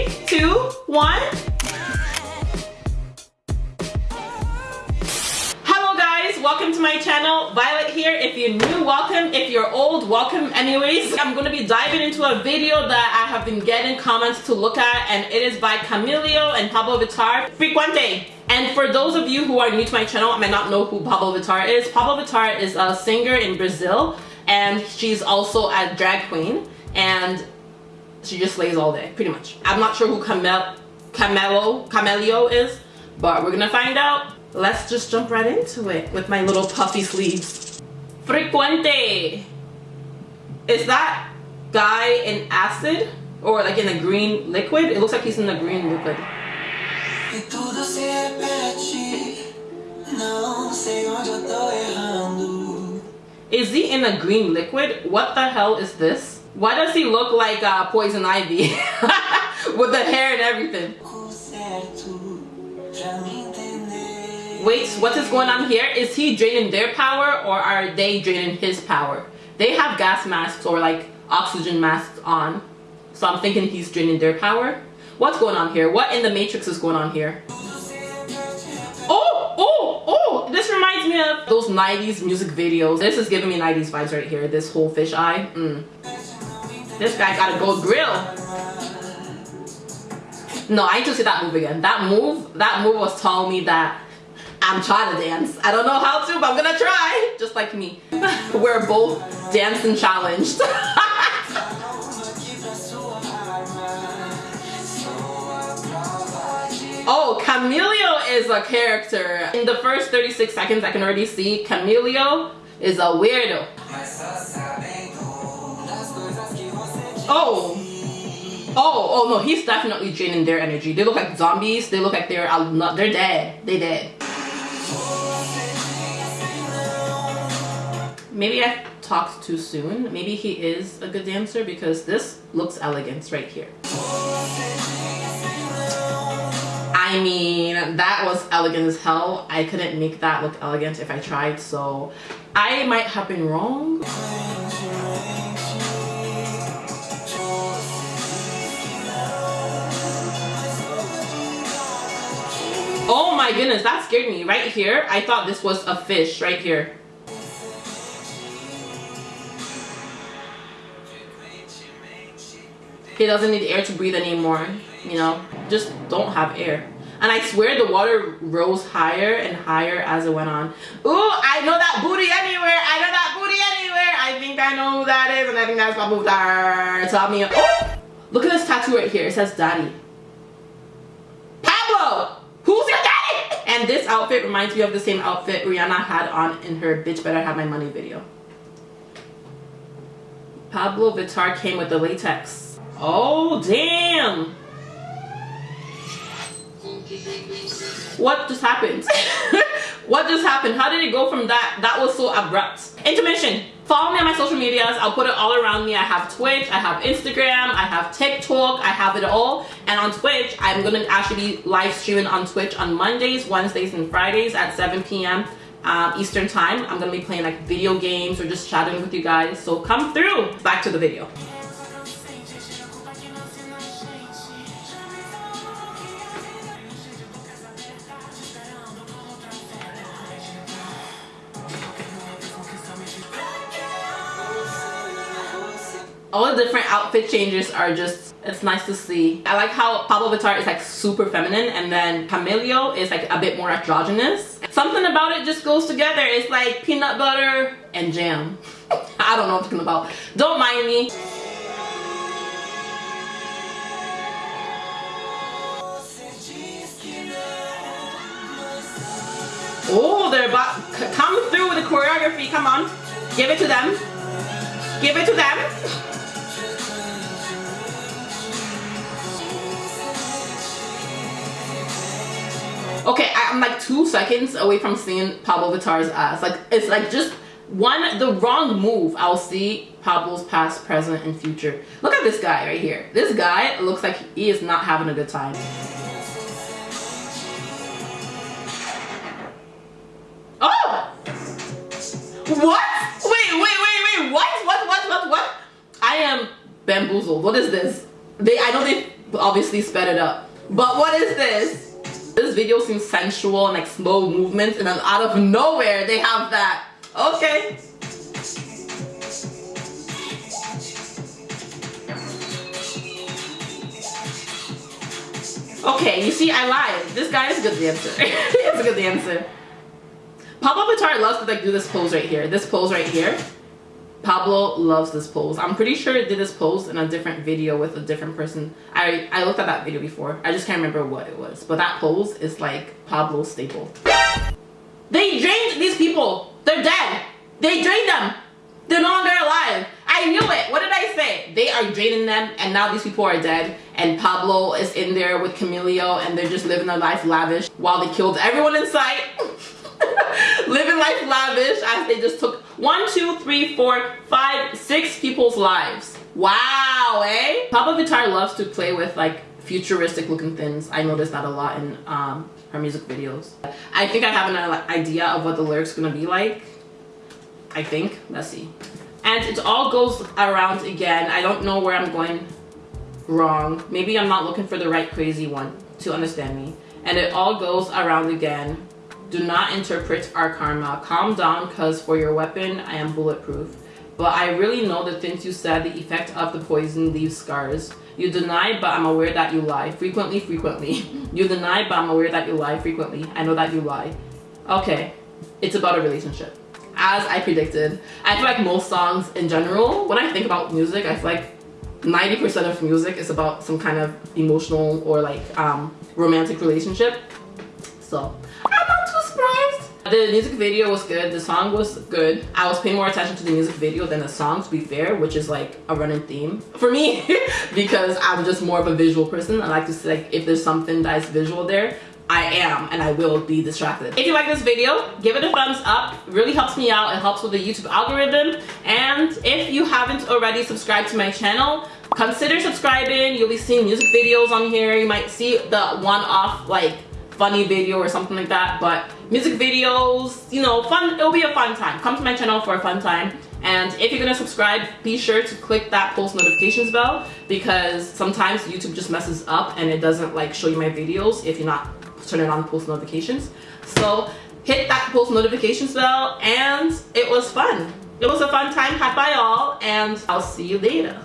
Three, two, one. Hello guys, welcome to my channel. Violet here. If you're new, welcome. If you're old, welcome anyways. I'm to be diving into a video that I have been getting comments to look at and it is by Camilo and Pabllo Vittar. Frecuente. And for those of you who are new to my channel, I might not know who Pabllo Vittar is. Pabllo Vittar is a singer in Brazil and she's also a drag queen and she just slays all day, pretty much. I'm not sure who Camel Camelo Camelio is, but we're gonna find out. Let's just jump right into it with my little puffy sleeves. Frecuente. Is that guy in acid or like in a green liquid? It looks like he's in a green liquid. Is he in a green liquid? What the hell is this? Why does he look like uh, Poison Ivy? With the hair and everything. Wait, what is going on here? Is he draining their power or are they draining his power? They have gas masks or like oxygen masks on. So I'm thinking he's draining their power. What's going on here? What in the Matrix is going on here? Oh, oh, oh, this reminds me of those 90s music videos. This is giving me 90s vibes right here. This whole fish eye. Mm. This guy got a gold grill. No, I need to see that move again. That move, that move was telling me that I'm trying to dance. I don't know how to, but I'm gonna try. Just like me. We're both dancing challenged. oh, Camilo is a character. In the first 36 seconds, I can already see Camilo is a weirdo. Oh. Oh, oh no, he's definitely draining their energy. They look like zombies. They look like they're not, they're dead. They dead. Maybe I talked too soon. Maybe he is a good dancer because this looks elegant right here. I mean, that was elegant as hell. I couldn't make that look elegant if I tried, so I might have been wrong. My goodness, that scared me. Right here, I thought this was a fish right here. He doesn't need air to breathe anymore, you know? Just don't have air. And I swear the water rose higher and higher as it went on. Ooh, I know that booty anywhere. I know that booty anywhere. I think I know who that is and I think that's my booty. Tell me. Oh, look at this tattoo right here. It says daddy. Pabllo! And this outfit reminds me of the same outfit Rihanna had on in her Bitch Better Have My Money video. Pabllo Vittar came with the latex. Oh, damn. What just happened? what just happened? How did it go from that? That was so abrupt. Intermission. Follow me on my social medias. I'll put it all around me. I have Twitch, I have Instagram, I have TikTok, I have it all. And on Twitch, I'm going to actually be live streaming on Twitch on Mondays, Wednesdays, and Fridays at 7 p.m. Um, Eastern time. I'm going to be playing like video games or just chatting with you guys. So come through. Back to the video. All the different outfit changes are just it's nice to see i like how pabllo vittar is like super feminine and then camilo is like a bit more androgynous something about it just goes together it's like peanut butter and jam i don't know what i'm talking about don't mind me Oh, they're about come through with the choreography. Come on. Give it to them. Give it to them. Okay, I'm like two seconds away from seeing Pabllo Vittar's ass. Like, it's like just one, the wrong move, I'll see Pabllo's past, present, and future. Look at this guy right here. This guy looks like he is not having a good time. Oh! What? Wait, wait, wait, wait, what? What, what, what, what? I am bamboozled. What is this? They, I know they obviously sped it up. But what is this? This video seems sensual and like slow movements and then out of nowhere they have that. Okay. Okay, you see, I lied. This guy is a good dancer. He's a good dancer. Pabllo Vittar loves to like do this pose right here. This pose right here. Pabllo loves this pose. I'm pretty sure it did this pose in a different video with a different person. I, I looked at that video before. I just can't remember what it was. But that pose is like Pabllo's staple. They drained these people. They're dead. They drained them. They're no longer alive. I knew it. What did I say? They are draining them and now these people are dead and Pabllo is in there with Camilo and they're just living their life lavish while they killed everyone in sight. living life lavish as they just took one, two, three, four, five, six people's lives. Wow, eh? Pabllo Vittar loves to play with like futuristic looking things. I noticed that a lot in um, her music videos. I think I have an idea of what the lyrics gonna be like. I think. Let's see. And it all goes around again. I don't know where I'm going wrong. Maybe I'm not looking for the right crazy one to understand me. And it all goes around again. Do not interpret our karma. Calm down because for your weapon, I am bulletproof. But I really know the things you said, the effect of the poison leaves scars. You deny, but I'm aware that you lie. Frequently, frequently. you deny, but I'm aware that you lie frequently. I know that you lie. Okay, it's about a relationship. As I predicted. I feel like most songs in general, when I think about music, I feel like 90% of music is about some kind of emotional or like um, romantic relationship. So The music video was good. The song was good. I was paying more attention to the music video than the song to be fair, which is like a running theme for me because I'm just more of a visual person. I like to see like if there's something that is visual there, I am and I will be distracted. If you like this video, give it a thumbs up. It really helps me out. It helps with the YouTube algorithm. And if you haven't already subscribed to my channel, consider subscribing. You'll be seeing music videos on here. You might see the one-off like funny video or something like that. But music videos, you know, fun. It'll be a fun time. Come to my channel for a fun time. And if you're gonna subscribe, be sure to click that post notifications bell because sometimes YouTube just messes up and it doesn't like show you my videos if you're not turning on post notifications. So hit that post notifications bell and it was fun. It was a fun time had by all and I'll see you later.